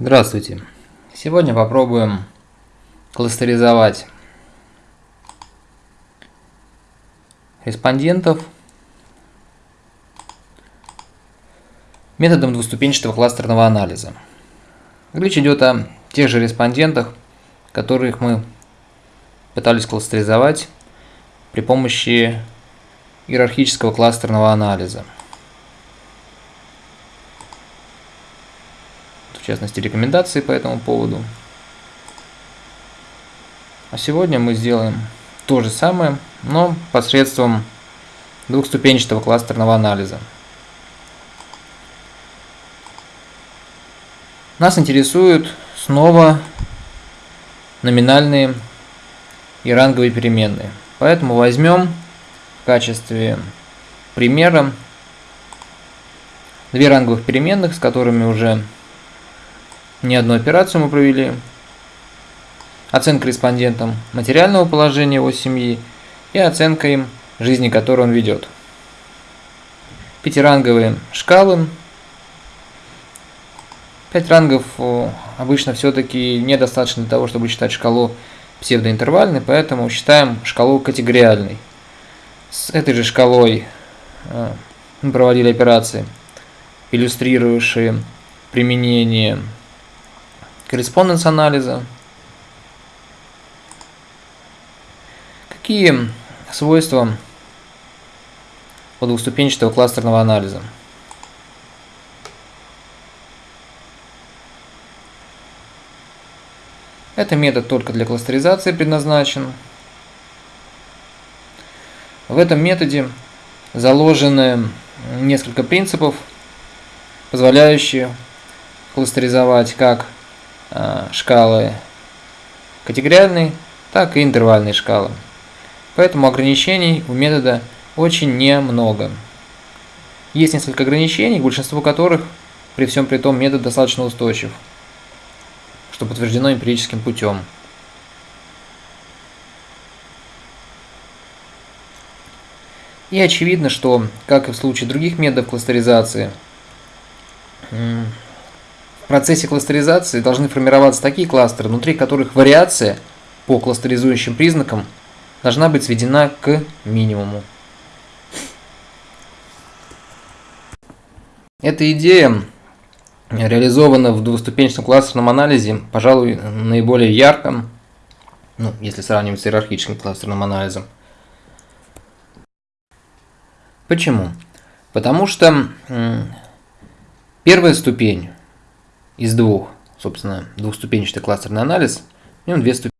Здравствуйте! Сегодня попробуем кластеризовать респондентов методом двуступенчатого кластерного анализа. Речь идет о тех же респондентах, которых мы пытались кластеризовать при помощи иерархического кластерного анализа. В частности рекомендации по этому поводу. А сегодня мы сделаем то же самое, но посредством двухступенчатого кластерного анализа. Нас интересуют снова номинальные и ранговые переменные. Поэтому возьмем в качестве примера две ранговых переменных, с которыми уже не одну операцию мы провели. Оценка респондентам материального положения его семьи и оценка им жизни, которую он ведет. Пятиранговые шкалы. Пять рангов обычно все-таки недостаточно для того, чтобы считать шкалу псевдоинтервальной, поэтому считаем шкалу категориальной. С этой же шкалой э, мы проводили операции, иллюстрирующие применение корреспонденс анализа. Какие свойства у двухступенчатого кластерного анализа? Это метод только для кластеризации предназначен. В этом методе заложены несколько принципов, позволяющие кластеризовать как шкалы категориальной, так и интервальной шкалы. Поэтому ограничений у метода очень немного. Есть несколько ограничений, большинство которых при всем при том метод достаточно устойчив, что подтверждено эмпирическим путем. И очевидно, что, как и в случае других методов кластеризации, в процессе кластеризации должны формироваться такие кластеры, внутри которых вариация по кластеризующим признакам должна быть сведена к минимуму. Эта идея реализована в двуступенчатом кластерном анализе, пожалуй, наиболее ярко, ну, если сравнивать с иерархическим кластерным анализом. Почему? Потому что первая ступень из двух, собственно, двухступенчатый кластерный анализ, в нем две ступени.